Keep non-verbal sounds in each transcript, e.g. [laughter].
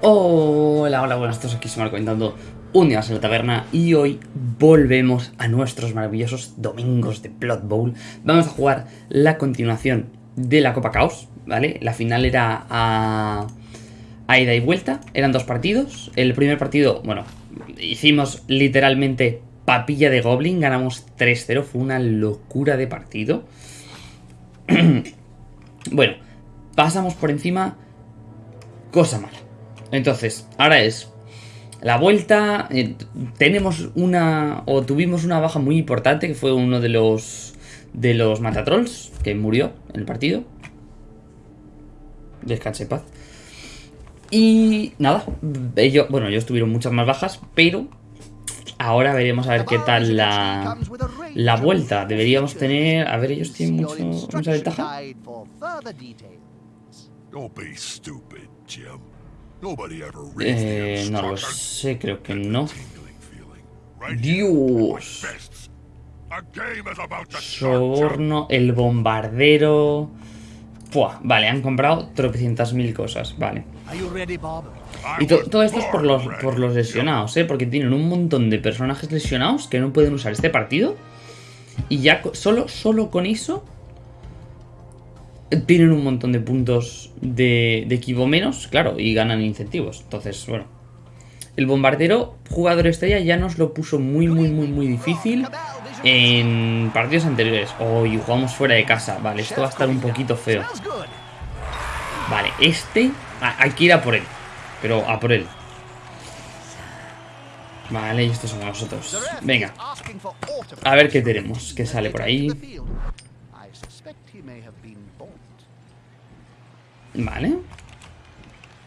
Hola, hola, buenas, todos aquí se comentando un día más en la taberna y hoy volvemos a nuestros maravillosos domingos de Blood Bowl. Vamos a jugar la continuación de la Copa Caos, ¿vale? La final era a, a ida y vuelta, eran dos partidos. El primer partido, bueno, hicimos literalmente papilla de Goblin, ganamos 3-0, fue una locura de partido. [clears throat] bueno, pasamos por encima, cosa mala. Entonces, ahora es la vuelta. Eh, tenemos una. O tuvimos una baja muy importante. Que fue uno de los. De los Matatrolls. Que murió en el partido. Descanse paz. Y nada. Ellos, bueno, ellos tuvieron muchas más bajas. Pero. Ahora veremos a ver qué tal la, la vuelta. Deberíamos tener... A ver, ellos tienen mucho, mucha ventaja. Eh, no lo sé, creo que no. Dios. Soborno, el bombardero. Vale, han comprado tropecientas mil cosas, vale. Y todo esto es por los, por los lesionados, ¿eh? Porque tienen un montón de personajes lesionados que no pueden usar este partido. Y ya solo, solo con eso tienen un montón de puntos de, de equipo menos, claro, y ganan incentivos. Entonces, bueno. El bombardero, jugador estrella, ya nos lo puso muy, muy, muy, muy difícil en partidos anteriores. Hoy jugamos fuera de casa. Vale, esto va a estar un poquito feo. Vale, este hay que ir a por él. Pero a por él. Vale, y estos son nosotros. Venga. A ver qué tenemos. ¿Qué sale por ahí? Vale.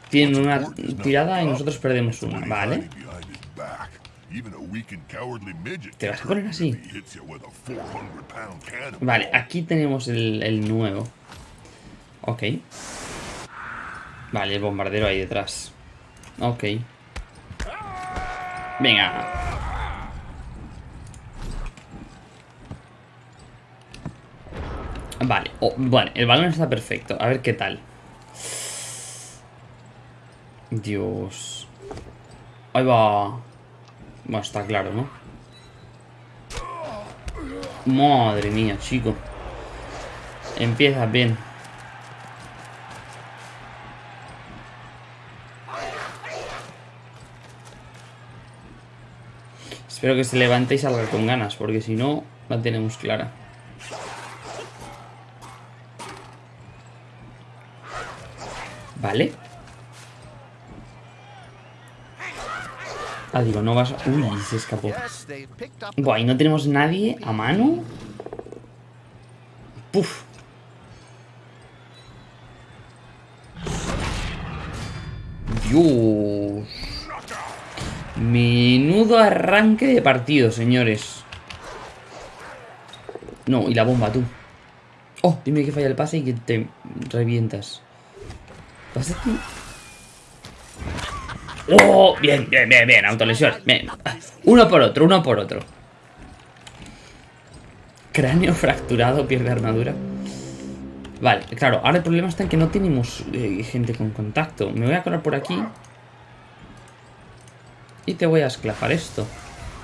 Tienen una tirada y nosotros perdemos una. Vale. ¿Te vas a poner así? Vale, aquí tenemos el, el nuevo. Ok. Vale, el bombardero ahí detrás. Ok. Venga. Vale, oh, bueno, el balón está perfecto. A ver qué tal. Dios. Ahí va. Bueno, está claro, ¿no? Madre mía, chico. Empieza bien. Espero que se levante y salga con ganas, porque si no, la tenemos clara. Vale. Ah, digo, no vas... Uy, se escapó. Buah, ¿y no tenemos nadie a mano? Puf. Dios. Menudo arranque de partido, señores. No, y la bomba, tú. Oh, dime que falla el pase y que te revientas. ¿Pasa aquí? ¡Oh! Bien, bien, bien, bien, autolesión. Uno por otro, uno por otro. Cráneo fracturado, pierde armadura. Vale, claro, ahora el problema está en que no tenemos eh, gente con contacto. Me voy a colar por aquí. Y te voy a esclafar esto.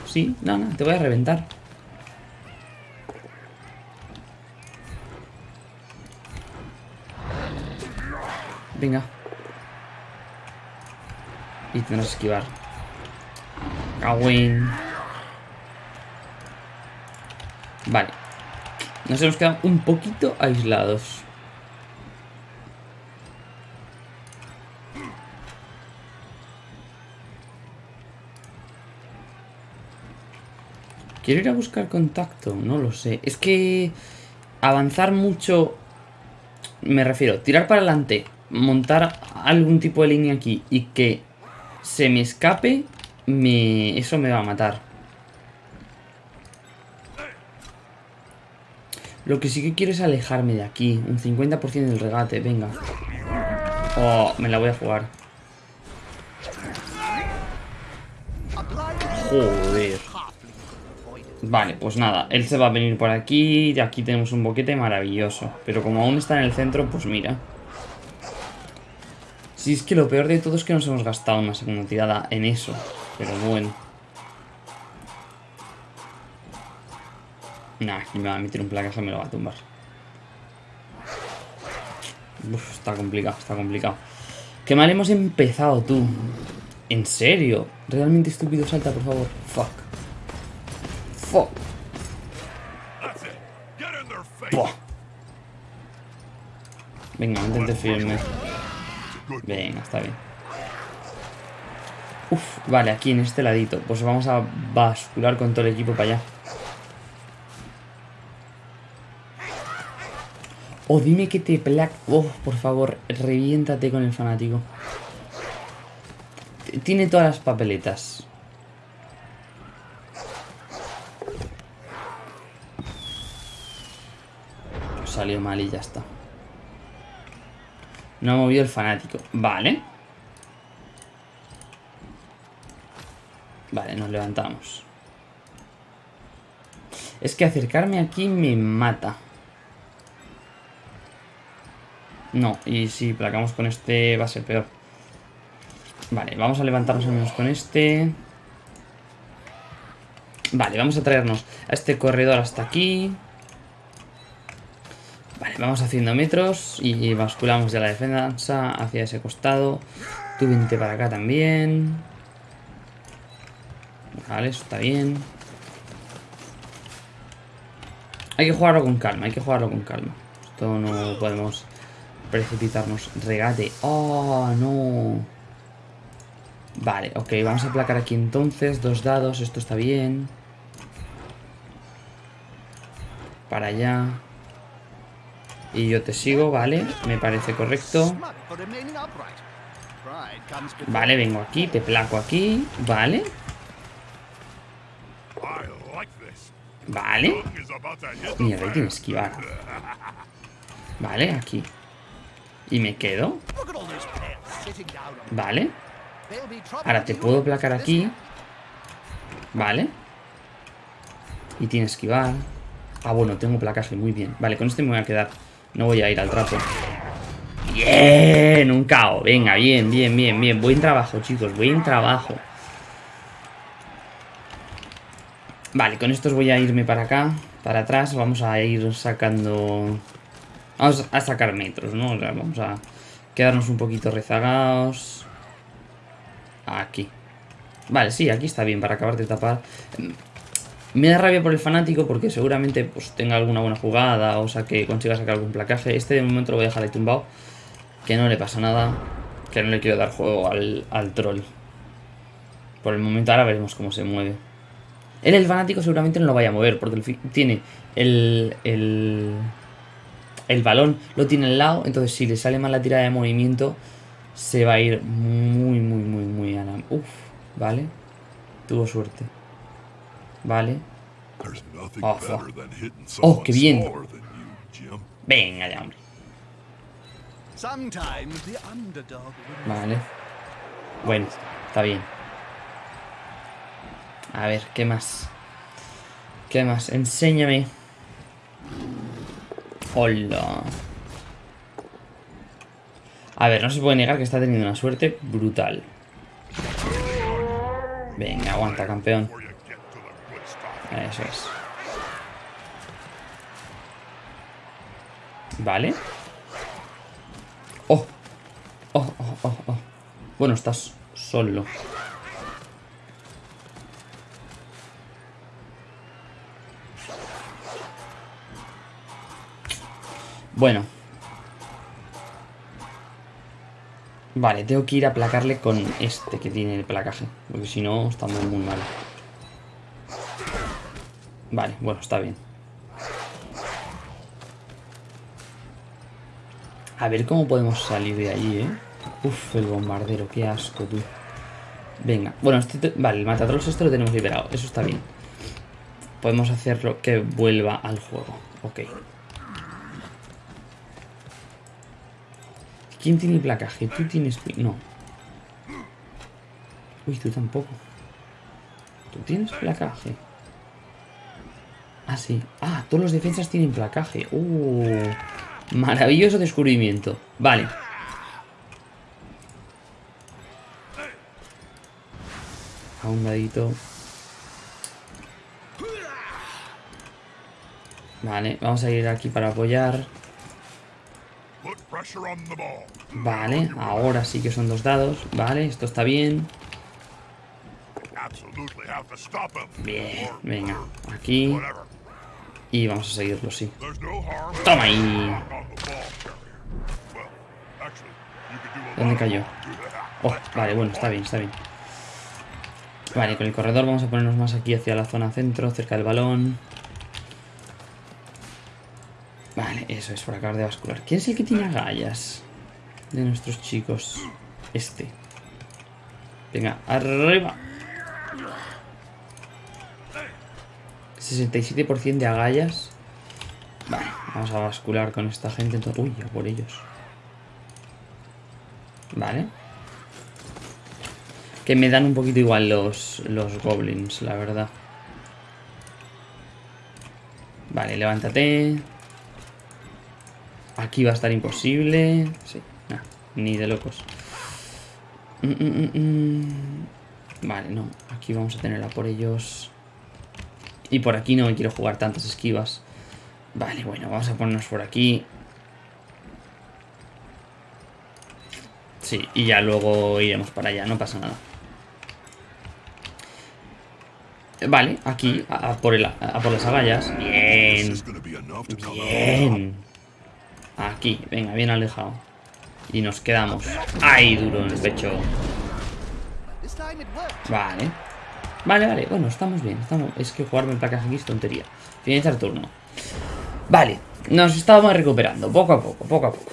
Sí, no, no, te voy a reventar. Venga. Y tendrás que esquivar. Cagüín. Vale. Nos hemos quedado un poquito aislados. Quiero ir a buscar contacto, no lo sé. Es que avanzar mucho... Me refiero, tirar para adelante, montar algún tipo de línea aquí y que se me escape, me... eso me va a matar. Lo que sí que quiero es alejarme de aquí. Un 50% del regate, venga. Oh, me la voy a jugar. Joder. Vale, pues nada, él se va a venir por aquí y aquí tenemos un boquete maravilloso. Pero como aún está en el centro, pues mira. Si es que lo peor de todo es que nos hemos gastado una segunda tirada en eso. Pero bueno. Nah, aquí me va a meter un placaje y me lo va a tumbar. Uf, está complicado, está complicado. Qué mal hemos empezado, tú. ¿En serio? Realmente estúpido salta, por favor. Fuck. Fuck. Buah. Venga, intente firme. Venga, está bien. Uf, vale, aquí en este ladito. Pues vamos a bascular con todo el equipo para allá. O dime que te plac... Oh, por favor, reviéntate con el fanático. Tiene todas las papeletas. Salió mal y ya está. No ha movido el fanático. Vale. Vale, nos levantamos. Es que acercarme aquí me mata. No, y si placamos con este va a ser peor. Vale, vamos a levantarnos al menos con este. Vale, vamos a traernos a este corredor hasta aquí. Vale, vamos haciendo metros y basculamos ya la defensa hacia ese costado. Tú vente para acá también. Vale, eso está bien. Hay que jugarlo con calma, hay que jugarlo con calma. Esto no podemos precipitarnos. Regate. ¡Oh, no! Vale, ok, vamos a aplacar aquí entonces. Dos dados, esto está bien. Para allá. Y yo te sigo, vale. Me parece correcto. Vale, vengo aquí, te placo aquí. Vale. Vale. Mierda, hay que esquivar. Vale, aquí. Y me quedo. Vale. Ahora te puedo placar aquí. Vale. Y tiene esquivar. Ah, bueno, tengo placaje, muy bien. Vale, con este me voy a quedar. No voy a ir al trapo. Bien, un cao. Venga, bien, bien, bien, bien. Buen trabajo, chicos, buen trabajo. Vale, con estos voy a irme para acá, para atrás. Vamos a ir sacando... Vamos a sacar metros, ¿no? O sea, vamos a quedarnos un poquito rezagados. Aquí. Vale, sí, aquí está bien para acabar de tapar. Me da rabia por el fanático porque seguramente pues, tenga alguna buena jugada o sea que consiga sacar algún placaje. Este de momento lo voy a dejar ahí tumbado. Que no le pasa nada. Que no le quiero dar juego al, al troll. Por el momento ahora veremos cómo se mueve. Él, el fanático, seguramente no lo vaya a mover porque tiene el, el, el balón, lo tiene al lado. Entonces si le sale mal la tirada de movimiento se va a ir muy, muy, muy, muy a la... Uf, vale. Tuvo suerte. Vale. Oh, oh, qué bien. Venga ya, hombre. Vale. Bueno, está bien. A ver, ¿qué más? ¿Qué más? Enséñame. Hola. A ver, no se puede negar que está teniendo una suerte brutal. Venga, aguanta, campeón. Eso es. Vale. Oh. Oh, oh, oh, oh. Bueno, estás solo. Bueno. Vale, tengo que ir a placarle con este que tiene el placaje. Porque si no, está muy, muy mal. Vale, bueno, está bien. A ver cómo podemos salir de ahí, ¿eh? Uf, el bombardero, qué asco, tú. Venga, bueno, este vale, el matatrolls este lo tenemos liberado, eso está bien. Podemos hacerlo que vuelva al juego, ok. ¿Quién tiene placaje? Tú tienes... No. Uy, tú tampoco. ¿Tú tienes placaje? Ah, sí. Ah, todos los defensas tienen placaje. Uh, maravilloso descubrimiento. Vale. A un dadito. Vale, vamos a ir aquí para apoyar. Vale, ahora sí que son dos dados. Vale, esto está bien. Bien, venga, aquí. Y vamos a seguirlo, sí. ¡Toma ahí! ¿Dónde cayó? Oh, vale, bueno, está bien, está bien. Vale, con el corredor vamos a ponernos más aquí hacia la zona centro, cerca del balón. Vale, eso es, por acabar de bascular. ¿Quién es el que tiene agallas? De nuestros chicos. Este. Venga, arriba. 67% de agallas. Vale, vamos a bascular con esta gente. Uy, a por ellos. Vale. Que me dan un poquito igual los, los goblins, la verdad. Vale, levántate. Aquí va a estar imposible. Sí, ni de locos. Mm, mm, mm, vale, no. Aquí vamos a tener a por ellos. Y por aquí no me quiero jugar tantas esquivas. Vale, bueno, vamos a ponernos por aquí. Sí, y ya luego iremos para allá, no pasa nada. Vale, aquí, a, por, el, a por las agallas. Bien. Bien. Aquí, venga, bien alejado. Y nos quedamos. ¡Ay, duro en el pecho! Vale. Vale, vale, bueno, estamos bien. Estamos... Es que jugarme en placas aquí es tontería. Finalizar turno. Vale, nos estamos recuperando, poco a poco, poco a poco.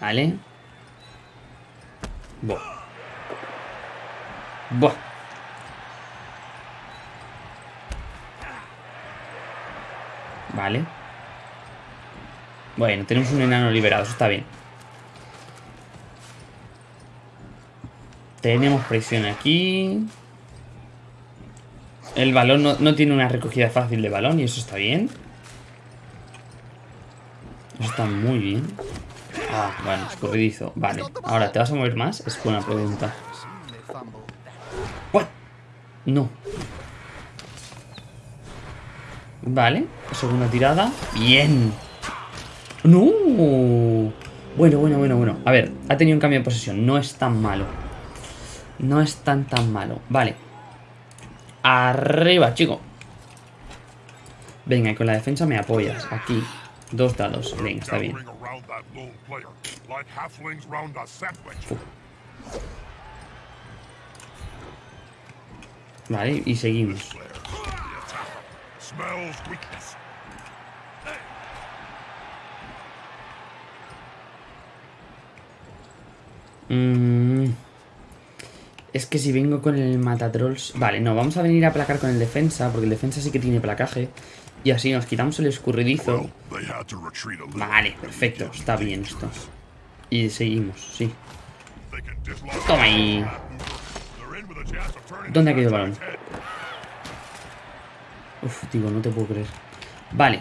Vale. Buah. Buah. Vale. Bueno, tenemos un enano liberado, eso está bien. Tenemos presión aquí. El balón no, tiene una recogida fácil de balón y eso está bien. Eso está muy bien. Ah, bueno, escurridizo. Vale, ahora, ¿te vas a mover más? Es buena pregunta. ¿What? No. Vale, segunda tirada. Bien. ¡No! Bueno, bueno, bueno, bueno. A ver, ha tenido un cambio de posesión. No es tan malo. No es tan tan malo. Vale. Arriba, chico. Venga, y con la defensa me apoyas. Aquí. Dos dados. Venga, está bien. Vale, y seguimos. Mmm... Que si vengo con el matatrolls... Vale, no, vamos a venir a placar con el defensa, porque el defensa sí que tiene placaje. Y así nos quitamos el escurridizo. Vale, perfecto, está bien esto. Y seguimos, sí. Toma ahí. ¿Dónde ha caído el balón? Uf, tío, no te puedo creer. Vale.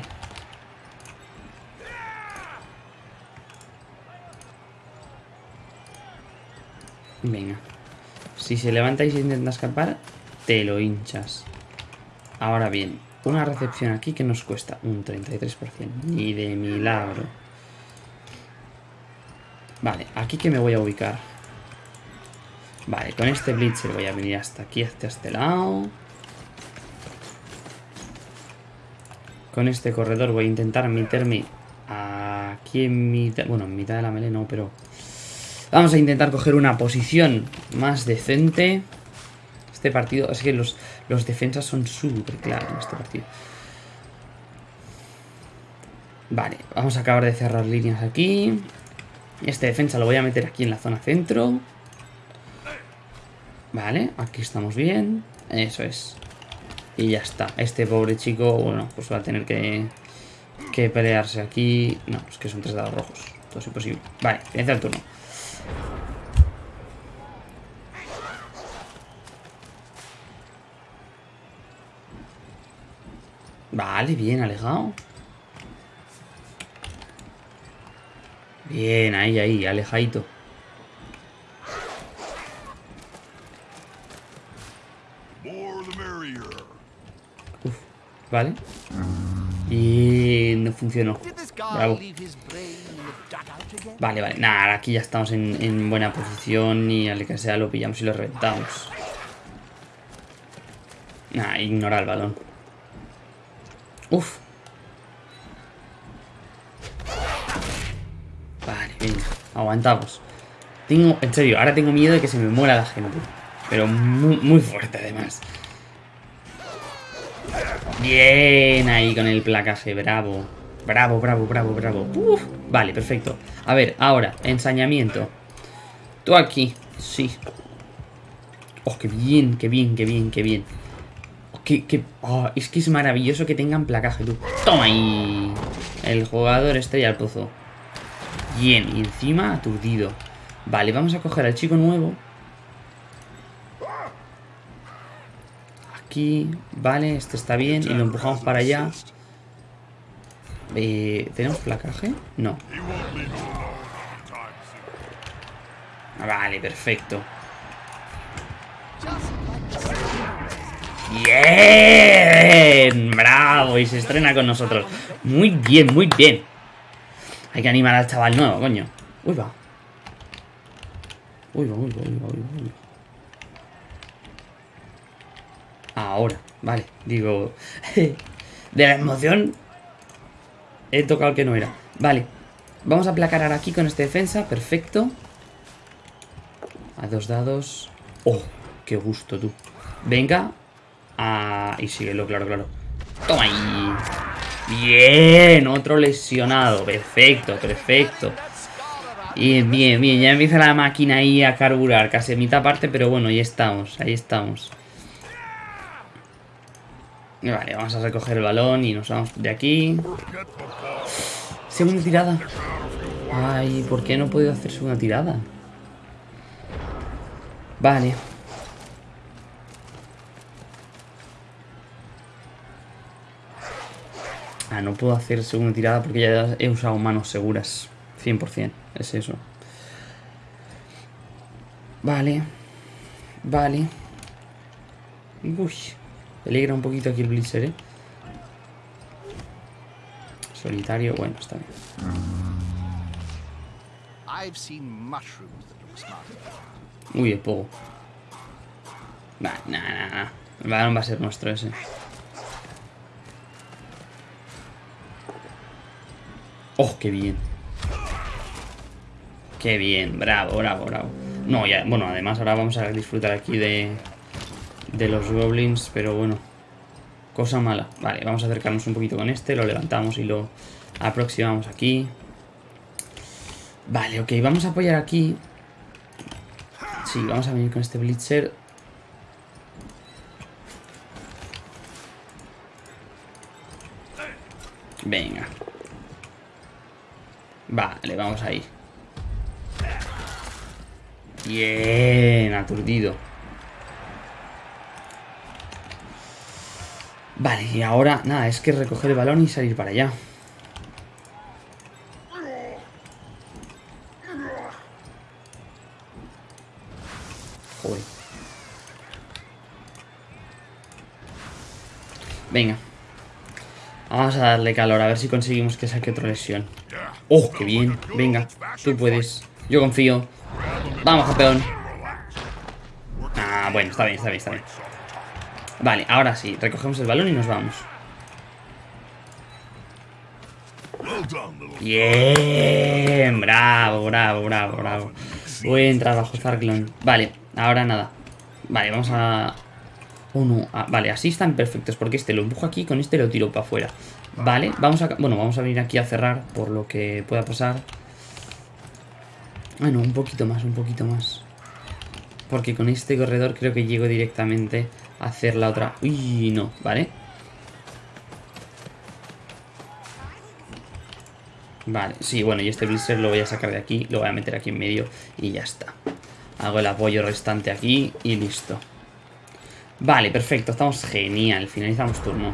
Venga. Si se levanta y se intenta escapar, te lo hinchas. Ahora bien, una recepción aquí que nos cuesta un 33%. Ni de milagro. Vale, aquí que me voy a ubicar. Vale, con este Blitzer voy a venir hasta aquí, hasta este lado. Con este corredor voy a intentar meterme aquí en mitad... Bueno, en mitad de la melee no, pero Vamos a intentar coger una posición más decente. Este partido, es que los, los defensas son súper claros en este partido. Vale, vamos a acabar de cerrar líneas aquí. Este defensa lo voy a meter aquí en la zona centro. Vale, aquí estamos bien. Eso es. Y ya está. Este pobre chico, bueno, pues va a tener que, que pelearse aquí. No, es que son tres dados rojos. Todo es imposible. Vale, comienza el turno. Vale, bien, alejado. Bien, ahí, ahí, alejadito. Uf, vale. Y no funcionó. Bravo. Vale, vale. Nada, aquí ya estamos en, buena posición y al que sea lo pillamos y lo reventamos. Nada, ignora el balón. Uf. Vale, venga. Aguantamos. Tengo, en serio, ahora tengo miedo de que se me muera la gente. Pero muy, muy fuerte además. Bien ahí con el placaje, bravo. Bravo, bravo, bravo, bravo. vale, perfecto. A ver, ahora, ensañamiento. Tú aquí, sí. Oh, qué bien, qué bien, qué bien, qué bien. Oh, qué, oh, es que es maravilloso que tengan placaje, tú. Toma ahí. El jugador estrella al pozo. Bien, y encima aturdido. Vale, vamos a coger al chico nuevo. Aquí, vale, este está bien. Y lo empujamos para allá. Eh, ¿Tenemos placaje? No. Vale, perfecto. ¡Bien! ¡Bravo! Y se estrena con nosotros. Muy bien, muy bien. Hay que animar al chaval nuevo, coño. Uy, va. Uy, va, uy, va, uy, va, uy, va. Ahora, vale. Digo, [laughs] de la emoción he tocado el que no era. Vale, vamos a aplacar ahora aquí con esta defensa. Perfecto. A dos dados. ¡Oh! ¡Qué gusto, tú! Venga. Ah, y síguelo, claro, claro. ¡Toma ahí! Bien, otro lesionado. Perfecto, perfecto. Bien, bien, bien. Ya empieza la máquina ahí a carburar. Casi mitad parte, pero bueno, ahí estamos. Ahí estamos. Vale, vamos a recoger el balón y nos vamos de aquí. Segunda tirada. Ay, ¿por qué no he podido hacer segunda tirada? Vale. Ah, no puedo hacer segunda tirada porque ya he usado manos seguras. 100%, es eso. Vale. Vale. Uy. Peligra un poquito aquí el Blitzer, ¿eh? Solitario, bueno, está bien. Uy, el pogo. Nah, nah, nah, El balón va a ser nuestro ese. ¡Oh, qué bien! ¡Qué bien! Bravo, bravo, bravo. No, ya, bueno, además ahora vamos a disfrutar aquí de, de los goblins, pero bueno, cosa mala. Vale, vamos a acercarnos un poquito con este, lo levantamos y lo aproximamos aquí. Vale, ok, vamos a apoyar aquí. Sí, vamos a venir con este blitzer. Venga. Vale, vamos ahí. Bien, aturdido. Vale, y ahora, nada, es que recoger el balón y salir para allá. Joder. Venga. Vamos a darle calor, a ver si conseguimos que saque otra lesión. ¡Oh, qué bien! Venga, tú puedes. Yo confío. Vamos, campeón. Ah, bueno, está bien, está bien, está bien. Vale, ahora sí, recogemos el balón y nos vamos. Bien, bravo, bravo, bravo, bravo. Buen trabajo, Zarklon. Vale, ahora nada. Vale, vamos a... No. Ah, vale, así están perfectos porque este lo empujo aquí con este lo tiro para afuera. Vale, vamos a... Bueno, vamos a venir aquí a cerrar por lo que pueda pasar. Bueno, un poquito más, un poquito más. Porque con este corredor creo que llego directamente hacer la otra. Uy, no, ¿vale? Vale, sí, bueno, y este blister lo voy a sacar de aquí, lo voy a meter aquí en medio y ya está. Hago el apoyo restante aquí y listo. Vale, perfecto, estamos genial, finalizamos turno.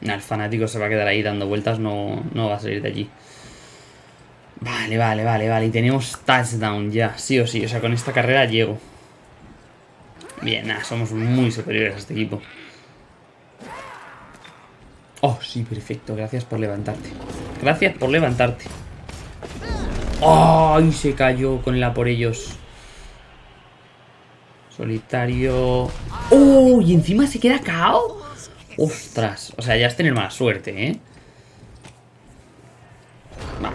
el fanático se va a quedar ahí dando vueltas, no, no va a salir de allí. Vale, vale, vale, vale, y tenemos touchdown ya, sí o sí, o sea, con esta carrera llego. Bien, nada, somos muy superiores a este equipo. Oh, sí, perfecto. Gracias por levantarte. Gracias por levantarte. ¡Ay! se cayó con la por ellos. Solitario. ¡Oh! Y encima se queda cao. ¡Ostras! O sea, ya es tener mala suerte, ¿eh?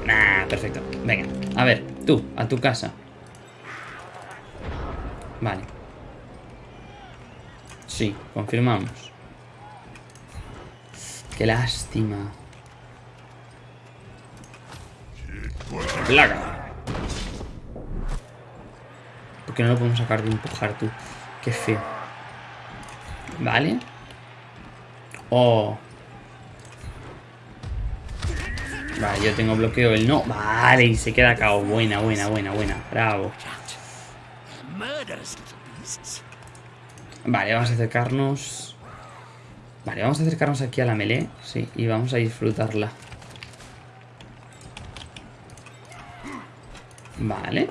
nah, perfecto. Venga, a ver, tú, a tu casa. Vale. Sí, confirmamos. Qué lástima. Plaga. ¿Por qué no lo podemos sacar de empujar tú? Qué feo. Vale. Oh. Vale, yo tengo bloqueo, él no. Vale, y se queda acá. Buena, buena, buena, buena. Bravo. Vale, vamos a acercarnos. Vale, vamos a acercarnos aquí a la melee. Sí, y vamos a disfrutarla. Vale.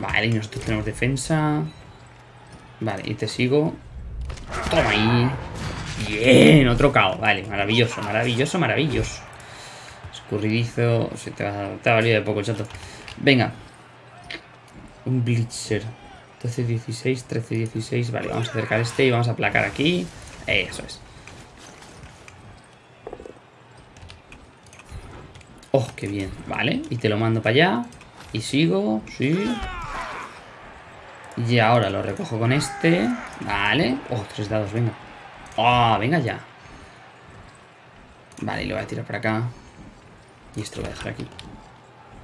Vale, y nosotros tenemos defensa. Vale, y te sigo. Toma ahí. Bien, otro KO. Vale, maravilloso, maravilloso, maravilloso. Escurridizo. Se te ha, te ha valido de poco, chato. Venga. Un Blitzer. 12, 16, 13, 16. Vale, vamos a acercar este y vamos a aplacar aquí. Eso es. Oh, qué bien. Vale, y te lo mando para allá. Y sigo, sí. Y ahora lo recojo con este. Vale. Oh, tres dados, venga. Oh, venga ya. Vale, y lo voy a tirar para acá. Y esto lo voy a dejar aquí.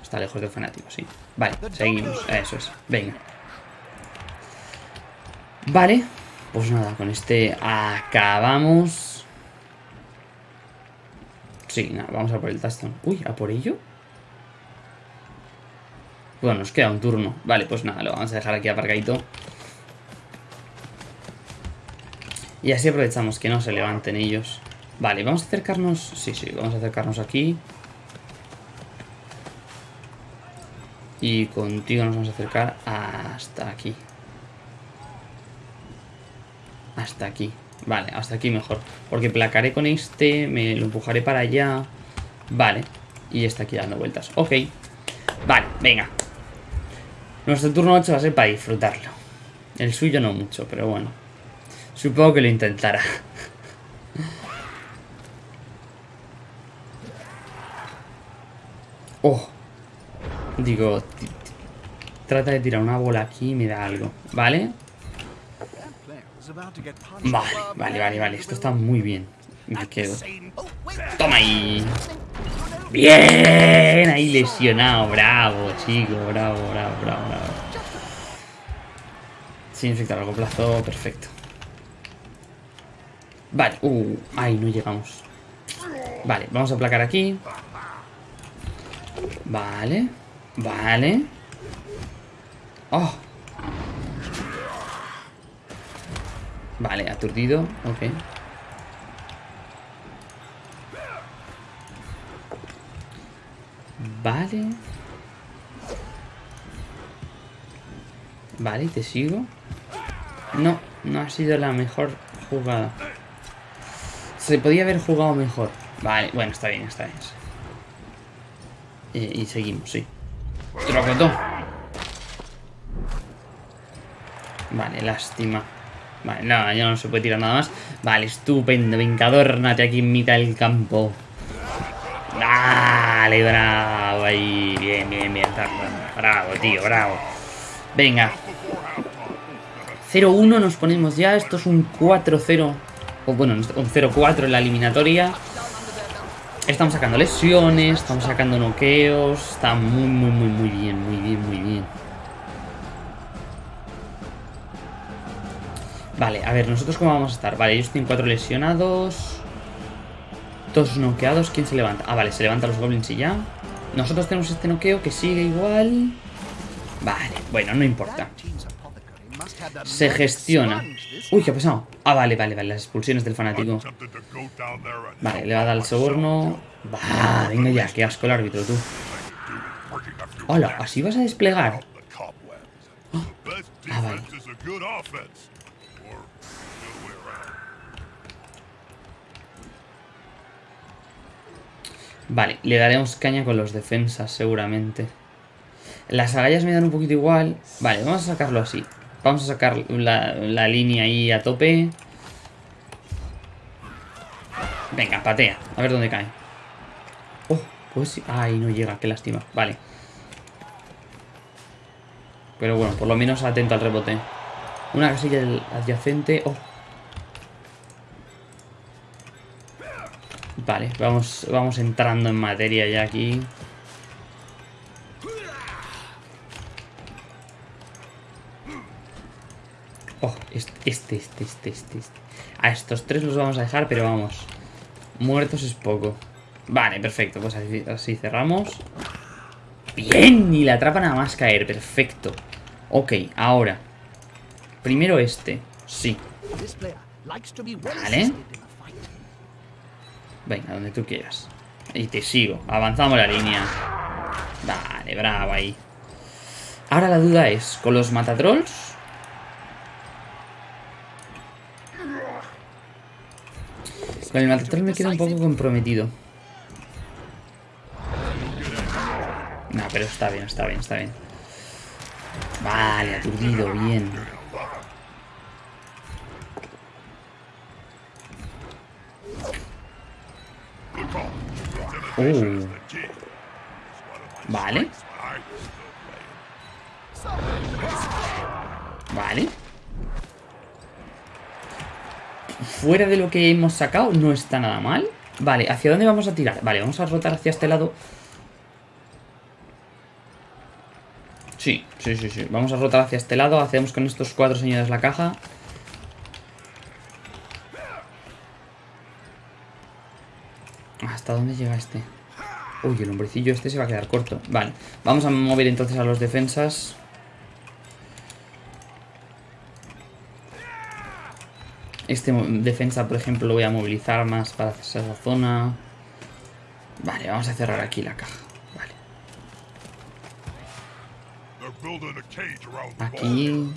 Está lejos del fanático, sí. Vale, seguimos. Eso es. Venga. Vale. Pues nada, con este acabamos. Sí, nada, vamos a por el Taston. Uy, ¿a por ello? Bueno, nos queda un turno. Vale, pues nada, lo vamos a dejar aquí aparcadito. Y así aprovechamos que no se levanten ellos. Vale, vamos a acercarnos... Sí, sí, vamos a acercarnos aquí. Y contigo nos vamos a acercar hasta aquí. Hasta aquí. Vale, hasta aquí mejor. Porque placaré con este, me lo empujaré para allá. Vale. Y está aquí dando vueltas. Ok. Vale, venga. Nuestro turno 8 va a ser para disfrutarlo. El suyo no mucho, pero bueno. Supongo que lo intentará. [laughs] Oh. Digo, trata de tirar una bola aquí y me da algo. ¿Vale? Vale, vale, vale, vale. Esto está muy bien. Me quedo. Toma ahí. Bien, ahí lesionado. Bravo, chico. Bravo, bravo, bravo, bravo. Sin efecto a largo plazo, perfecto. Vale, uh, ahí no llegamos. Vale, vamos a aplacar aquí. Vale. Vale. Oh. Vale, aturdido. Ok. Vale. Vale, te sigo. No, no ha sido la mejor jugada. Se podía haber jugado mejor. Vale, bueno, está bien, está bien. Eh, y seguimos, sí. Trocotó. Vale, lástima. Vale, nada, ya no se puede tirar nada más. Vale, estupendo. Venga, adórnate aquí en mitad del campo. Dale, bravo. Ahí, bien, bien, bien. Bravo, tío, bravo. Venga. 0-1 nos ponemos ya. Esto es un 4-0. O bueno, un 0-4 en la eliminatoria. Estamos sacando lesiones, estamos sacando noqueos. Está muy, muy, muy, muy bien, muy bien, muy bien. Vale, a ver, ¿nosotros cómo vamos a estar? Vale, ellos tienen cuatro lesionados. Dos noqueados. ¿Quién se levanta? Ah, vale, se levantan los goblins y ya. Nosotros tenemos este noqueo que sigue igual. Vale, bueno, no importa. Se gestiona. Uy, ¿qué ha pasado? Ah, vale, vale, vale, las expulsiones del fanático. Vale, le va a dar el soborno. Va, venga ya, qué asco el árbitro, tú. Hola, ¿así vas a desplegar? Ah, vale. Vale, le daremos caña con los defensas seguramente. Las agallas me dan un poquito igual. Vale, vamos a sacarlo así. Vamos a sacar la, la línea ahí a tope. Venga, patea. A ver dónde cae. Oh, pues. Ay, no llega, qué lástima. Vale. Pero bueno, por lo menos atento al rebote. Una casilla adyacente. Oh. Vale, vamos, vamos entrando en materia ya aquí. Oh, este, este, este, este, este. A estos tres los vamos a dejar, pero vamos. Muertos es poco. Vale, perfecto. Pues así, así cerramos. Bien, y la atrapa nada más caer. Perfecto. Ok, ahora. Primero este. Sí. Vale. Venga, donde tú quieras. Y te sigo. Avanzamos la línea. Vale, bravo ahí. Ahora la duda es, ¿con los matatrolls? Con el matatroll me queda un poco comprometido. No, pero está bien, está bien, está bien. Vale, aturdido, bien. Uh. Vale. Vale. Fuera de lo que hemos sacado, no está nada mal. Vale, ¿hacia dónde vamos a tirar? Vale, vamos a rotar hacia este lado. Sí, sí, sí, sí. Vamos a rotar hacia este lado. Hacemos con estos cuatro señores la caja. ¿Hasta dónde llega este? Uy, el hombrecillo este se va a quedar corto. Vale, vamos a mover entonces a los defensas. Este defensa, por ejemplo, lo voy a movilizar más para hacer esa zona. Vale, vamos a cerrar aquí la caja. Aquí.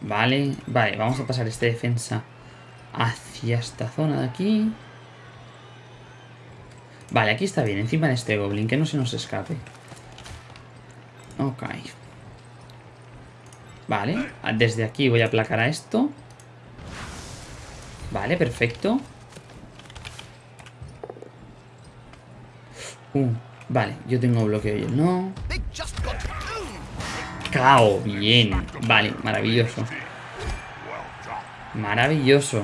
Vale, vale, vamos a pasar este defensa hacia esta zona de aquí. Vale, aquí está bien, encima de este goblin, que no se nos escape. Ok. Vale, desde aquí voy a aplacar a esto. Vale, perfecto. Uh, vale, yo tengo bloqueo y él no. Cao, bien. Vale, maravilloso. Maravilloso.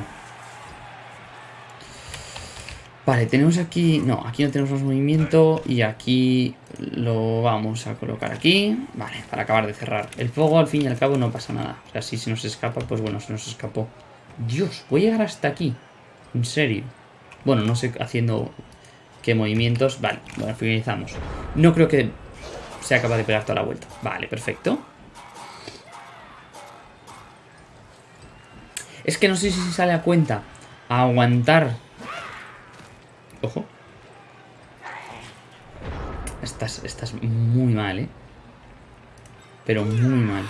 Vale, tenemos aquí... No, aquí no tenemos más movimiento y aquí lo vamos a colocar aquí. Vale, para acabar de cerrar. El fuego al fin y al cabo no pasa nada. O sea, si se nos escapa, pues bueno, se nos escapó. Dios, voy a llegar hasta aquí. En serio. Bueno, no sé haciendo qué movimientos. Vale, bueno, finalizamos. No creo que sea capaz de pegar toda la vuelta. Vale, perfecto. Es que no sé si sale a cuenta aguantar Ojo. Estás, estás muy mal, ¿eh? Pero muy mal.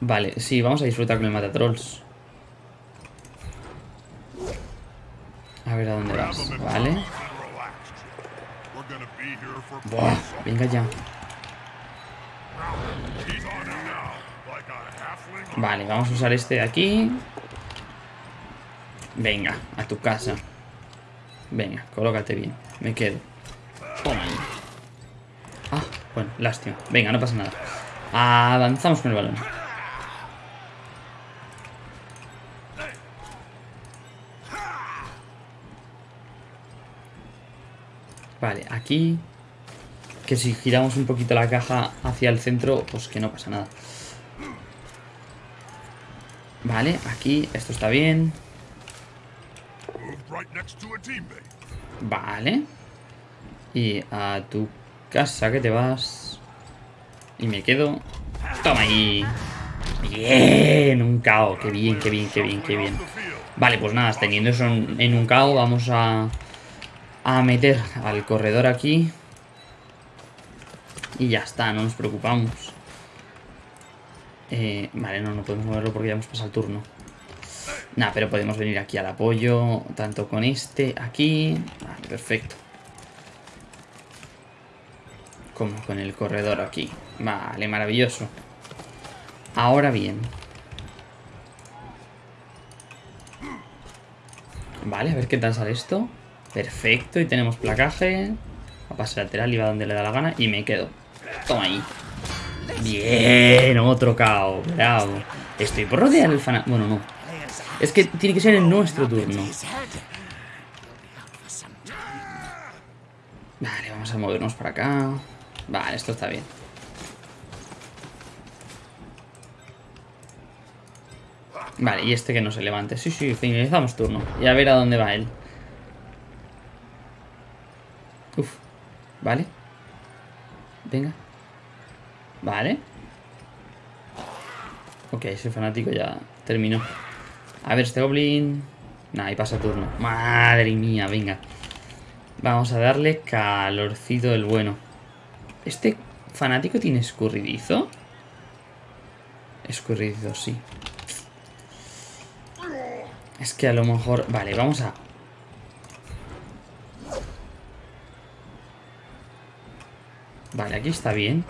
Vale, sí, vamos a disfrutar con el matatrolls. A ver a dónde vas, ¿vale? Buah, venga ya. Vale, vamos a usar este de aquí. Venga, a tu casa. Venga, colócate bien. Me quedo. Toma Ah, bueno, lástima. Venga, no pasa nada. Avanzamos con el balón. Vale, aquí... Que si giramos un poquito la caja hacia el centro, pues que no pasa nada. Vale, aquí, esto está bien. Vale. Y a tu casa que te vas. Y me quedo. Toma ahí. Bien, un cao. Qué bien, qué bien, qué bien, qué bien. Vale, pues nada, teniendo eso en, un cao, vamos a, a meter al corredor aquí. Y ya está, no nos preocupamos. Eh, vale, no, no podemos moverlo porque ya hemos pasado el turno. Nah, pero podemos venir aquí al apoyo, tanto con este aquí. Vale, perfecto. Como con el corredor aquí. Vale, maravilloso. Ahora bien. Vale, a ver qué tal sale esto. Perfecto, y tenemos placaje. A pase lateral y va donde le da la gana. Y me quedo. Toma ahí. Bien, otro KO. Bravo. Estoy por rodear el fan... Bueno, no. Es que tiene que ser en nuestro turno. Vale, vamos a movernos para acá. Vale, esto está bien. Vale, y este que no se levante. Sí, sí, finalizamos turno. Y a ver a dónde va él. Uf. Vale. Venga. Vale. Ok, ese fanático ya terminó. A ver, este goblin... Nah, y pasa turno. Madre mía, venga. Vamos a darle calorcito del bueno. ¿Este fanático tiene escurridizo? Escurridizo, sí. Es que a lo mejor... Vale, vamos a... Vale, aquí está bien.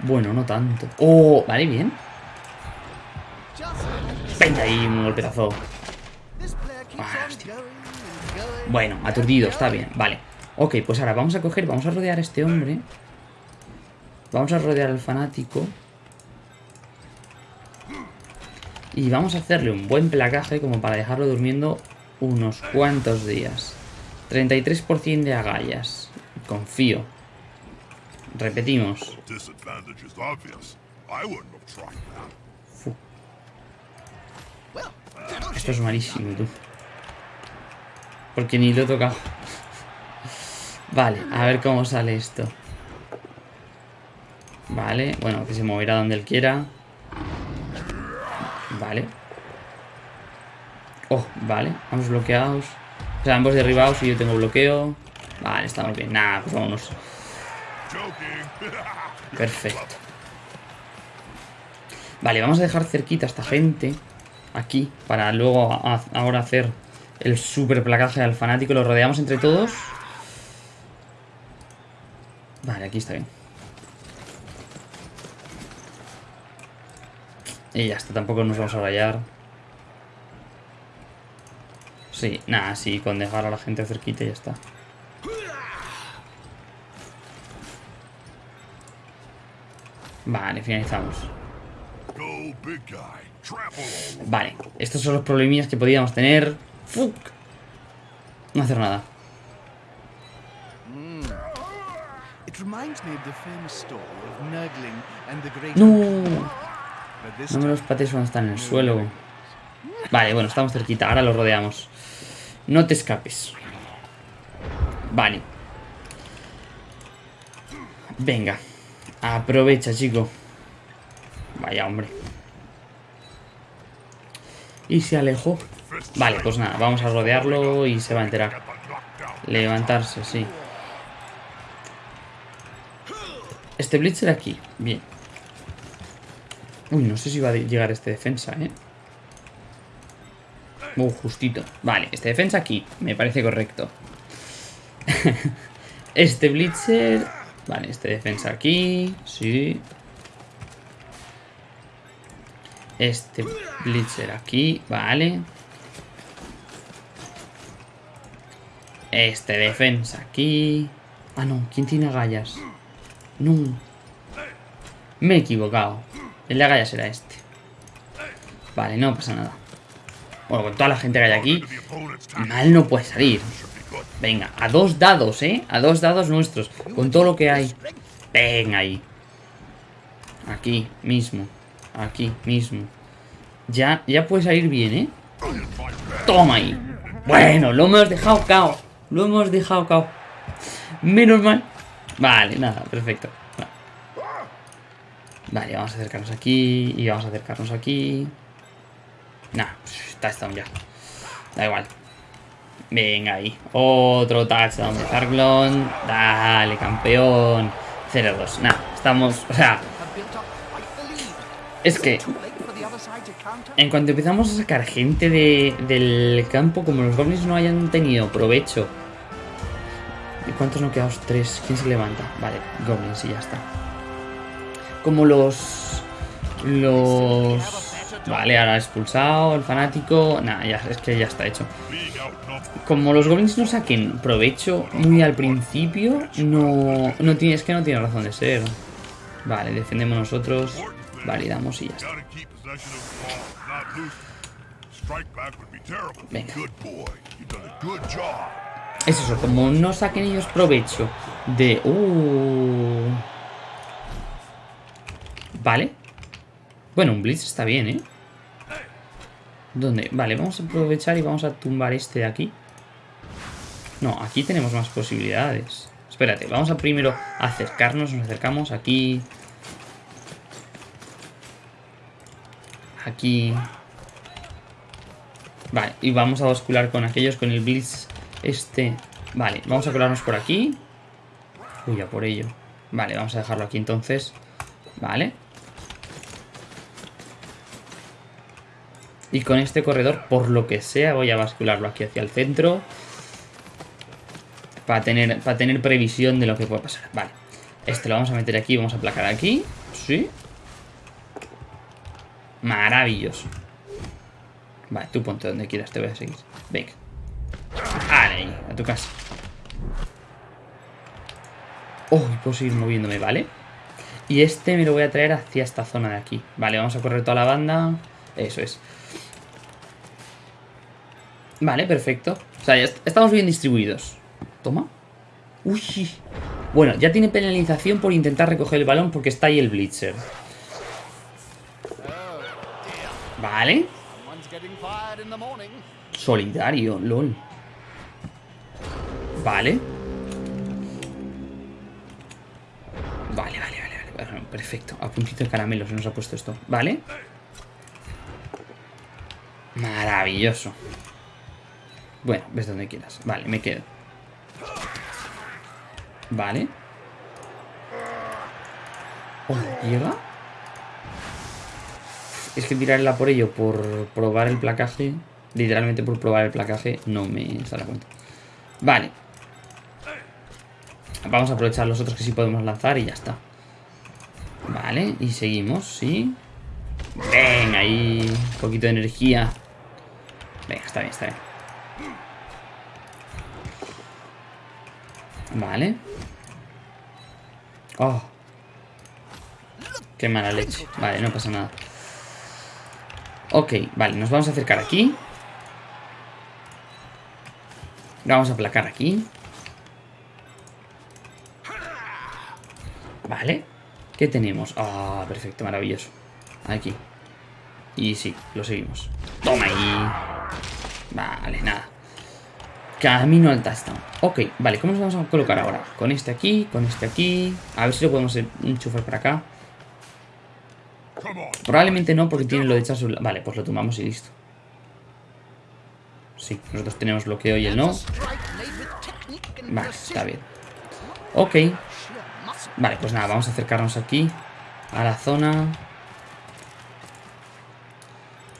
Bueno, no tanto. ¡Oh! Vale, bien. Ahí, un golpetazo. Ah, bueno, aturdido, está bien. Vale. Ok, pues ahora vamos a coger, vamos a rodear a este hombre. Vamos a rodear al fanático. Y vamos a hacerle un buen placaje como para dejarlo durmiendo unos cuantos días. 33% de agallas. Confío. Repetimos. Esto es malísimo, tú. Porque ni lo he tocado. Vale, a ver cómo sale esto. Vale, bueno, que se moverá donde él quiera. Vale. Oh, vale, vamos bloqueados. O sea, ambos derribados y yo tengo bloqueo. Vale, estamos bien. Nada, pues vámonos. Perfecto. Vale, vamos a dejar cerquita a esta gente. Aquí, para luego ahora hacer el super placaje al fanático. Lo rodeamos entre todos. Vale, aquí está bien. Y ya está, tampoco nos vamos a rayar. Sí, nada, sí, con dejar a la gente cerquita y ya está. Vale, finalizamos. Vale, estos son los problemillas que podíamos tener. ¡Fuck! No hacer nada. No. No me los pates cuando están en el suelo. Vale, bueno, estamos cerquita. Ahora los rodeamos. No te escapes. Vale. Venga. Aprovecha, chico. Vaya, hombre. Y se alejó. Vale, pues nada, vamos a rodearlo y se va a enterar. Levantarse, sí. Este Blitzer aquí. Bien. Uy, no sé si va a llegar este defensa, ¿eh? Uh, justito. Vale, este defensa aquí. Me parece correcto. [laughs] este Blitzer... Vale, este defensa aquí. Sí. Este Blitzer aquí. Vale. Este defensa aquí. Ah, no. ¿Quién tiene agallas? No. Me he equivocado. El de agallas era este. Vale, no pasa nada. Bueno, con toda la gente que hay aquí, mal no puede salir. Venga, a dos dados, ¿eh? A dos dados nuestros. Con todo lo que hay. Venga ahí. Aquí mismo. Aquí mismo. Ya, ya puede salir bien, ¿eh? Toma ahí. Bueno, lo hemos dejado cao. Lo hemos dejado cao. Menos mal. Vale, nada, perfecto. Vale, vamos a acercarnos aquí. Y vamos a acercarnos aquí. Nah, está esto ya. Da igual. Venga ahí. Otro touchdown de Zarklon. Dale, campeón. 0-2. Nah, estamos... O sea... Es que... En cuanto empezamos a sacar gente de, del campo, como los goblins no hayan tenido provecho. ¿Y cuántos no quedamos? Tres. ¿Quién se levanta? Vale, goblins y ya está. Como los... Los... Vale, ahora expulsado, el fanático... Nada, ya, es que ya está hecho. Como los goblins no saquen provecho muy al principio, no, no tiene, es que no tiene razón de ser. Vale, defendemos nosotros, validamos y ya está. Venga. Es eso, como no saquen ellos provecho de... Uh... Vale. Bueno, un Blitz está bien, ¿eh? ¿Dónde? Vale, vamos a aprovechar y vamos a tumbar este de aquí. No, aquí tenemos más posibilidades. Espérate, vamos a primero acercarnos, nos acercamos aquí. Aquí. Vale, y vamos a bascular con aquellos, con el Blitz este. Vale, vamos a colarnos por aquí. Uy, ya por ello. Vale, vamos a dejarlo aquí entonces. Vale. Y con este corredor, por lo que sea, voy a bascularlo aquí hacia el centro. Para tener, para tener previsión de lo que puede pasar. Vale. Este lo vamos a meter aquí, vamos a aplacar aquí. Sí. Maravilloso. Vale, tú ponte donde quieras, te voy a seguir. Venga. Vale, a tu casa. Oh, puedo seguir moviéndome, ¿vale? Y este me lo voy a traer hacia esta zona de aquí. Vale, vamos a correr toda la banda. Eso es. Vale, perfecto. O sea, ya estamos bien distribuidos. Toma. Uy. Bueno, ya tiene penalización por intentar recoger el balón porque está ahí el Blitzer. Vale. Solidario, lol. Vale. Vale, vale, vale, vale. Perfecto. A puntito de caramelo se nos ha puesto esto. Vale. Maravilloso. Bueno, ves donde quieras. Vale, me quedo. Vale. Oh, ¿Llega? Es que tirarla por ello, por probar el placaje, literalmente por probar el placaje, no me sale cuenta. Vale. Vamos a aprovechar los otros que sí podemos lanzar y ya está. Vale, y seguimos, sí. Venga, ahí un poquito de energía. Venga, está bien, está bien. Vale. Oh. Qué mala leche. Vale, no pasa nada. Ok, vale, nos vamos a acercar aquí. Vamos a aplacar aquí. Vale. ¿Qué tenemos? Ah, perfecto, maravilloso. Aquí. Y sí, lo seguimos. Toma ahí. Vale, nada. Camino al touchdown. Ok, vale, ¿cómo nos vamos a colocar ahora? Con este aquí, con este aquí. A ver si lo podemos enchufar para acá. Probablemente no, porque tiene lo de echar. Vale, pues lo tomamos y listo. Sí, nosotros tenemos bloqueo y él no. Vale, está bien. Ok. Vale, pues nada, vamos a acercarnos aquí. A la zona.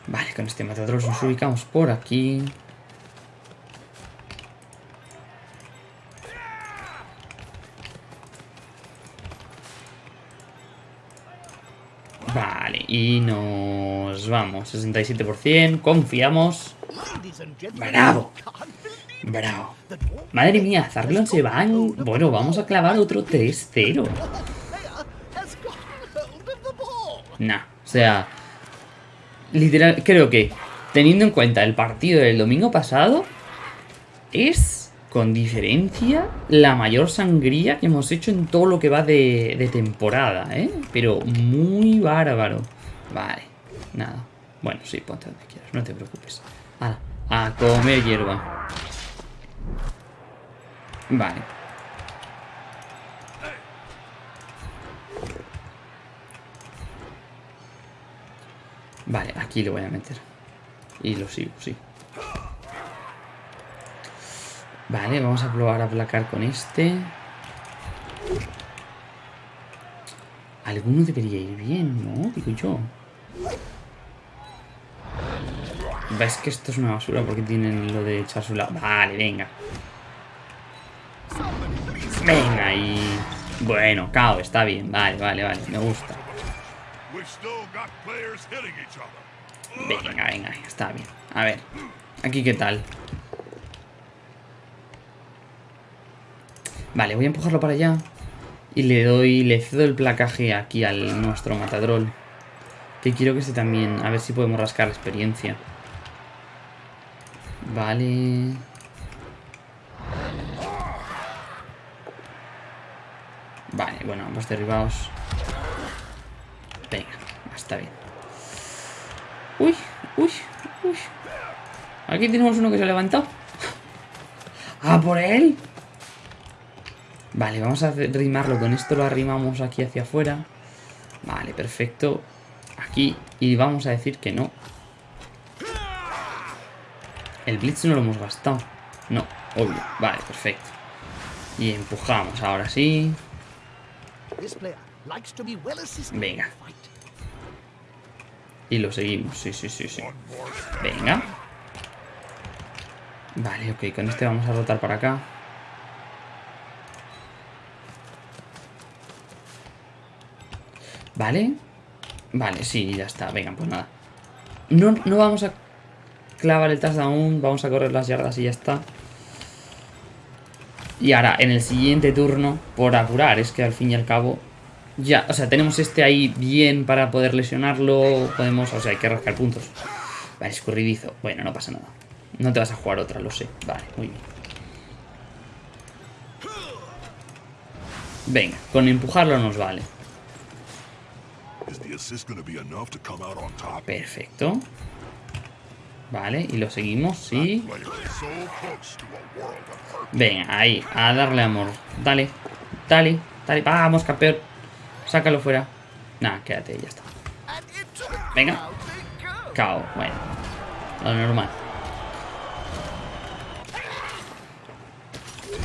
Vale, con este matador nos ubicamos por aquí. Y nos vamos. 67%, confiamos. Bravo. Bravo. Madre mía, Zarlon se va Bueno, vamos a clavar otro 3-0. Nah, o sea... Literal, creo que, teniendo en cuenta el partido del domingo pasado, es con diferencia, la mayor sangría que hemos hecho en todo lo que va de, temporada, ¿eh? Pero muy bárbaro. Vale, nada. Bueno, sí, ponte donde quieras, no te preocupes. A, comer hierba. Vale. Vale, aquí lo voy a meter. Y lo sigo, sí. Vale, vamos a probar a aplacar con este. Alguno debería ir bien, ¿no? Digo yo. Ves que esto es una basura porque tienen lo de echar su lado. Vale, venga. Venga, y... Bueno, cao, está bien. Vale, vale, vale. Me gusta. Venga, venga, está bien. A ver, aquí qué tal. Vale, voy a empujarlo para allá. Y le doy, le cedo el placaje aquí al nuestro matadrol. Que quiero que esté también, a ver si podemos rascar experiencia. Vale. Vale, bueno, ambos derribados. Venga, está bien. Uy, uy, uy. Aquí tenemos uno que se ha levantado. ¡Ah, por él! Vale, vamos a rimarlo. Con esto lo arrimamos aquí hacia afuera. Vale, perfecto. Aquí. Y vamos a decir que no. El Blitz no lo hemos gastado. No, obvio. Vale, perfecto. Y empujamos, ahora sí. Venga. Y lo seguimos, sí, sí, sí, sí. Venga. Vale, ok, con este vamos a rotar para acá. Vale. Vale, sí, ya está. Venga, pues nada. No, no vamos a clavar el touchdown. Vamos a correr las yardas y ya está. Y ahora, en el siguiente turno, por apurar, es que al fin y al cabo... Ya, o sea, tenemos este ahí bien para poder lesionarlo. Podemos, o sea, hay que rascar puntos. Vale, escurridizo. Bueno, no pasa nada. No te vas a jugar otra, lo sé. Vale, muy bien. Venga, con empujarlo nos vale. Perfecto. Vale, y lo seguimos, sí. Venga, ahí, a darle amor. Dale, dale, dale. Vamos, campeón. Sácalo fuera. Nada, quédate, ya está. Venga. Cao, bueno. Lo normal.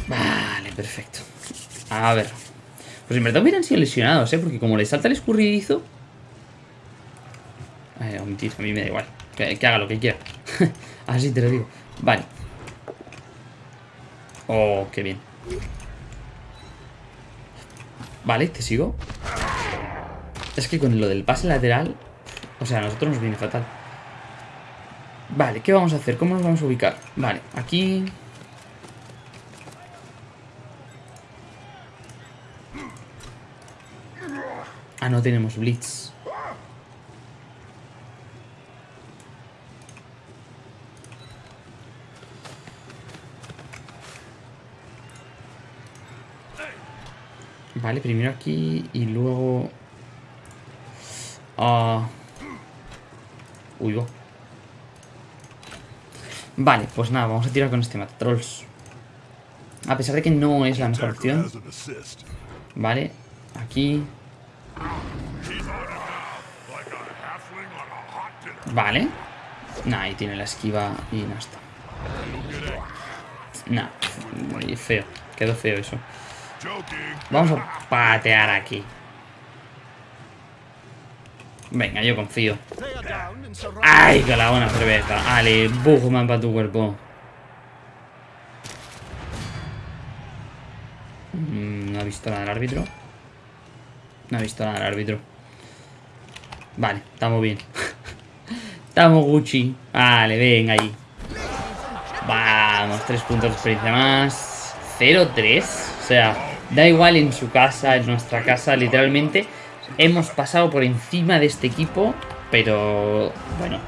Vale, perfecto. A ver. Pues en verdad hubieran sido lesionados, ¿eh? Porque como le salta el escurridizo... Omitir, a mí me da igual. Que, haga lo que quiera. [laughs] Así te lo digo. Vale. Oh, qué bien. Vale, te sigo. Es que con lo del pase lateral... O sea, a nosotros nos viene fatal. Vale, ¿qué vamos a hacer? ¿Cómo nos vamos a ubicar? Vale, aquí... Ah, no tenemos Blitz. Vale, primero aquí y luego... Ah... Uy, Vale, pues nada, vamos a tirar con este Matatrolls. A pesar de que no es la mejor opción. Vale, aquí... Vale. Nah, ahí tiene la esquiva y no está. Nah, muy feo. Quedó feo eso. Vamos a patear aquí. Venga, yo confío. ¡Ay, que la buena cerveza! Ale, Bugman para tu cuerpo. Mm, no ha visto nada el árbitro. No ha visto nada el árbitro. Vale, estamos bien. [laughs] estamos Gucci. Vale, venga ahí. Vamos, tres puntos de experiencia más. 0-3. O sea, da igual en su casa, en nuestra casa, literalmente. Hemos pasado por encima de este equipo, pero bueno.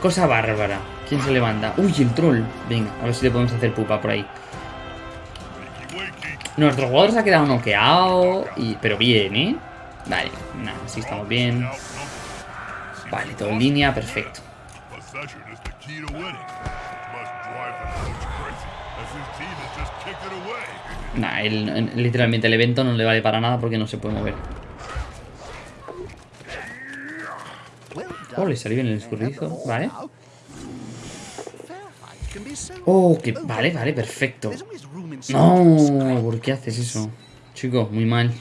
cosa bárbara. ¿Quién se levanta? Uy, el troll. Venga, a ver si le podemos hacer pupa por ahí. Nuestro jugador se ha quedado noqueado, pero bien, ¿eh? Vale, nada, así estamos bien. Vale, todo en línea, perfecto. Nah, literalmente el evento no le vale para nada porque no se puede mover. Oh, le salió bien el escurridizo, vale. Oh, que vale, vale, perfecto. No, ¿por qué haces eso? Chico, muy mal.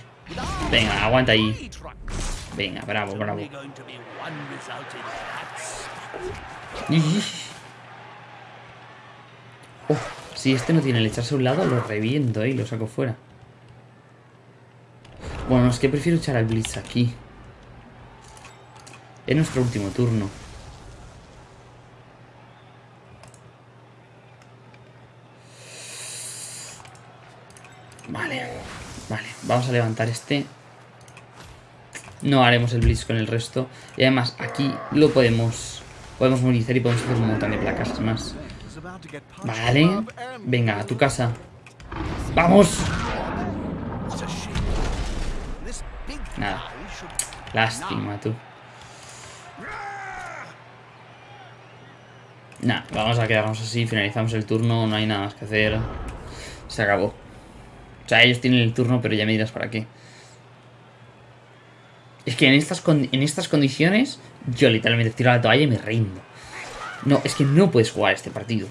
Venga, aguanta ahí. Venga, bravo, bravo. [laughs] Oh, si este no tiene el echarse a un lado, lo reviento y lo saco fuera. Bueno, es que prefiero echar al Blitz aquí. Es nuestro último turno. Vale, vale. Vamos a levantar este. No haremos el Blitz con el resto. Y además, aquí lo podemos... Podemos movilizar y podemos hacer un montón de placas más. Vale. Venga, a tu casa. ¡Vamos! Nada. Lástima, tú. Nah, vamos a quedarnos así, finalizamos el turno, no hay nada más que hacer. Se acabó. O sea, ellos tienen el turno, pero ya me dirás para qué. Es que en estas, en estas condiciones, yo literalmente tiro la toalla y me rindo. No, es que no puedes jugar este partido.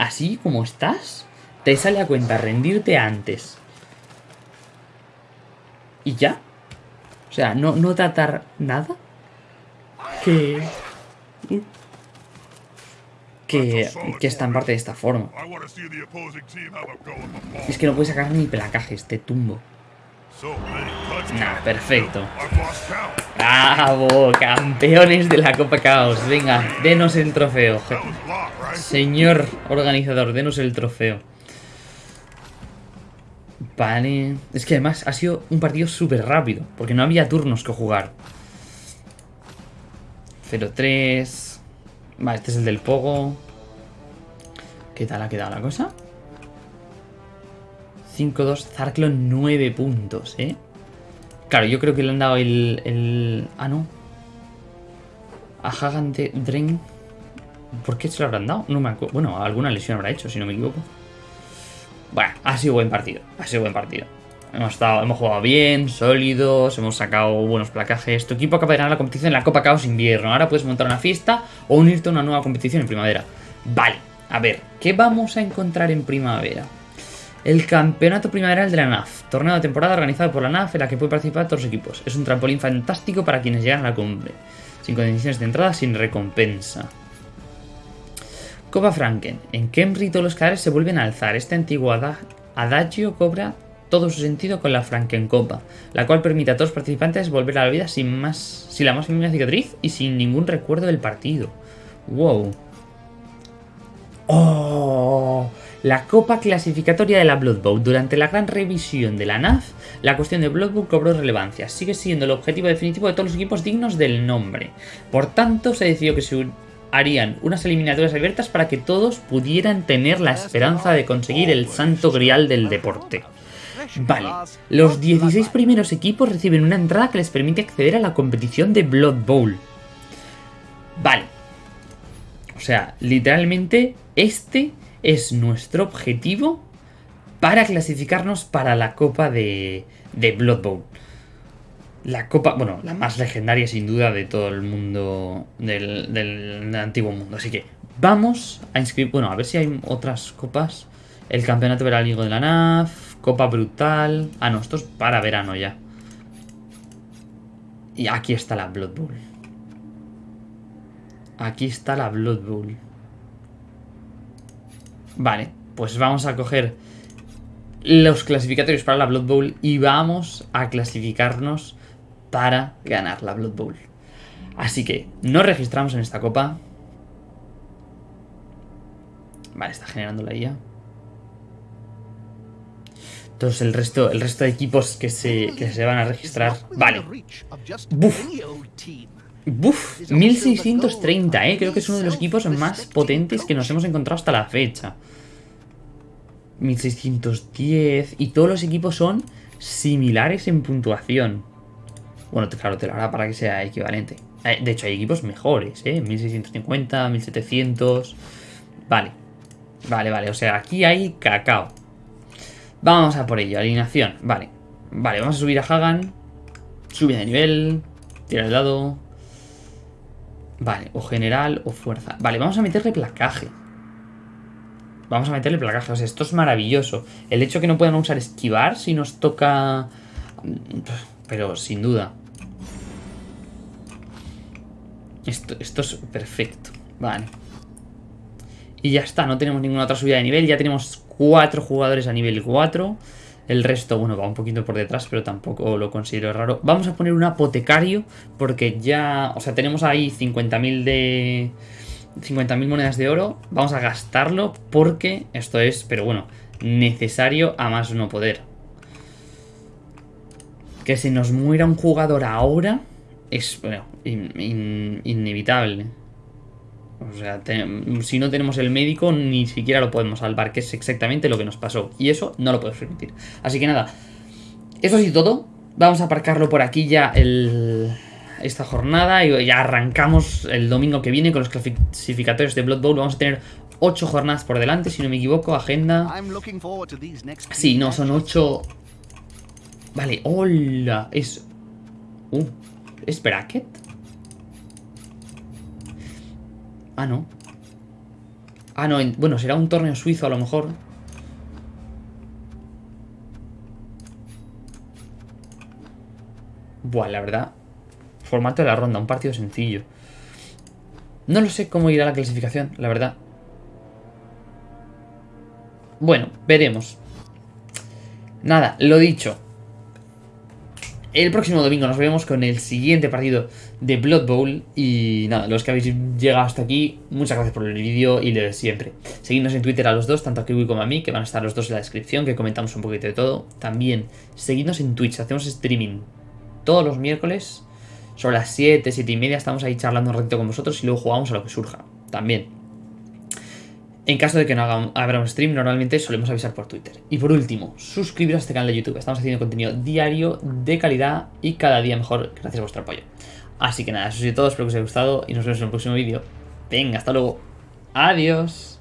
Así como estás, te sale a cuenta rendirte antes. ¿Y ya? O sea, no, no tratar nada. Que. Que, que está en parte de esta forma. Es que no puede sacar ni placaje este tumbo. Nah, perfecto. ¡Bravo! Campeones de la Copa Caos. Venga, denos el trofeo. Señor organizador, denos el trofeo. Vale. Es que además ha sido un partido súper rápido. Porque no había turnos que jugar. 0-3. Vale, este es el del Pogo. ¿Qué tal ha quedado la cosa? 5-2. Zarklon 9 puntos, ¿eh? Claro, yo creo que le han dado el... el... Ah, no. A Hagan de Drain. ¿Por qué se lo habrán dado? No me acuerdo. Bueno, alguna lesión habrá hecho, si no me equivoco. Bueno, ha sido buen partido. Ha sido buen partido. Hemos, estado, hemos jugado bien, sólidos, hemos sacado buenos placajes. Tu equipo acaba de ganar la competición en la Copa Caos Invierno. Ahora puedes montar una fiesta o unirte a una nueva competición en primavera. Vale, a ver, ¿qué vamos a encontrar en primavera? El campeonato primaveral de la NAF, torneo de temporada organizado por la NAF en la que pueden participar todos los equipos. Es un trampolín fantástico para quienes llegan a la cumbre, sin condiciones de entrada, sin recompensa. Copa Franken. En Kemri todos los cadáveres se vuelven a alzar. Este antiguo ada- adagio cobra todo su sentido con la Franken Copa, la cual permite a todos los participantes volver a la vida sin más, sin la más mínima cicatriz y sin ningún recuerdo del partido. Wow. ¡Oh! La Copa Clasificatoria de la Blood Bowl. Durante la gran revisión de la NAF, la cuestión de Blood Bowl cobró relevancia. Sigue siendo el objetivo definitivo de todos los equipos dignos del nombre. Por tanto, se decidió que se harían unas eliminatorias abiertas para que todos pudieran tener la esperanza de conseguir el santo grial del deporte. Vale, los 16 primeros equipos reciben una entrada que les permite acceder a la competición de Blood Bowl. Vale. O sea, literalmente este es nuestro objetivo para clasificarnos para la copa de, de Blood Bowl. La copa, bueno, la más legendaria sin duda de todo el mundo, del, del antiguo mundo. Así que vamos a inscribir, bueno, a ver si hay otras copas. El campeonato veraniego de la NAF, Copa Brutal. Ah, no, esto es para verano ya. Y aquí está la Blood Bowl. Aquí está la Blood Bowl. Vale, pues vamos a coger los clasificatorios para la Blood Bowl y vamos a clasificarnos para ganar la Blood Bowl. Así que nos registramos en esta copa. Vale, está generando la IA. Entonces el resto, el resto de equipos que se, que se van a registrar. Vale. Buf. Buf, 1630, eh. Creo que es uno de los equipos más potentes que nos hemos encontrado hasta la fecha. 1610. Y todos los equipos son similares en puntuación. Bueno, claro, te lo hará para que sea equivalente. Eh, De hecho, hay equipos mejores, ¿eh? 1650, 1700. Vale. Vale, vale. O sea, aquí hay cacao. Vamos a por ello. Alineación. Vale. Vale, vamos a subir a Hagan. Sube de nivel. Tira el dado. Vale, o general o fuerza. Vale, vamos a meterle placaje. Vamos a meterle placaje. O sea, esto es maravilloso. El hecho que no puedan usar esquivar si nos toca... Pero sin duda. Esto, esto es perfecto. Vale. Y ya está, no tenemos ninguna otra subida de nivel. Ya tenemos cuatro jugadores a nivel 4. El resto, bueno, va un poquito por detrás, pero tampoco lo considero raro. Vamos a poner un apotecario, porque ya... O sea, tenemos ahí 50.000 de... 50.000 monedas de oro. Vamos a gastarlo porque esto es, pero bueno, necesario a más no poder. Que se nos muera un jugador ahora es, bueno, in- in- inevitable. O sea, te- si no tenemos el médico, ni siquiera lo podemos salvar, que es exactamente lo que nos pasó. Y eso no lo podemos permitir. Así que nada, eso sí todo. Vamos a aparcarlo por aquí ya el, esta jornada y ya arrancamos el domingo que viene con los clasificatorios de Blood Bowl. Vamos a tener 8 jornadas por delante, si no me equivoco, agenda. Sí, no, son matches. 8... Vale, hola, es... Uh, ¿es bracket? Ah, no. Ah, no, en- bueno, será un torneo suizo a lo mejor. Buah, la verdad. Formato de la ronda, un partido sencillo. No lo sé cómo irá la clasificación, la verdad. Bueno, veremos. Nada, lo dicho. El próximo domingo nos vemos con el siguiente partido de Blood Bowl. Y nada, los que habéis llegado hasta aquí, muchas gracias por el vídeo y lo de siempre. Seguidnos en Twitter a los dos, tanto a Kiwi como a mí, que van a estar los dos en la descripción, que comentamos un poquito de todo. También, seguidnos en Twitch, hacemos streaming todos los miércoles. Sobre las 7, 7 y media estamos ahí charlando un ratito con vosotros y luego jugamos a lo que surja. También. En caso de que no haga, habrá un stream, normalmente solemos avisar por Twitter. Y por último, suscribiros a este canal de YouTube. Estamos haciendo contenido diario, de calidad y cada día mejor gracias a vuestro apoyo. Así que nada, eso es todo, espero que os haya gustado y nos vemos en el próximo vídeo. Venga, hasta luego. Adiós.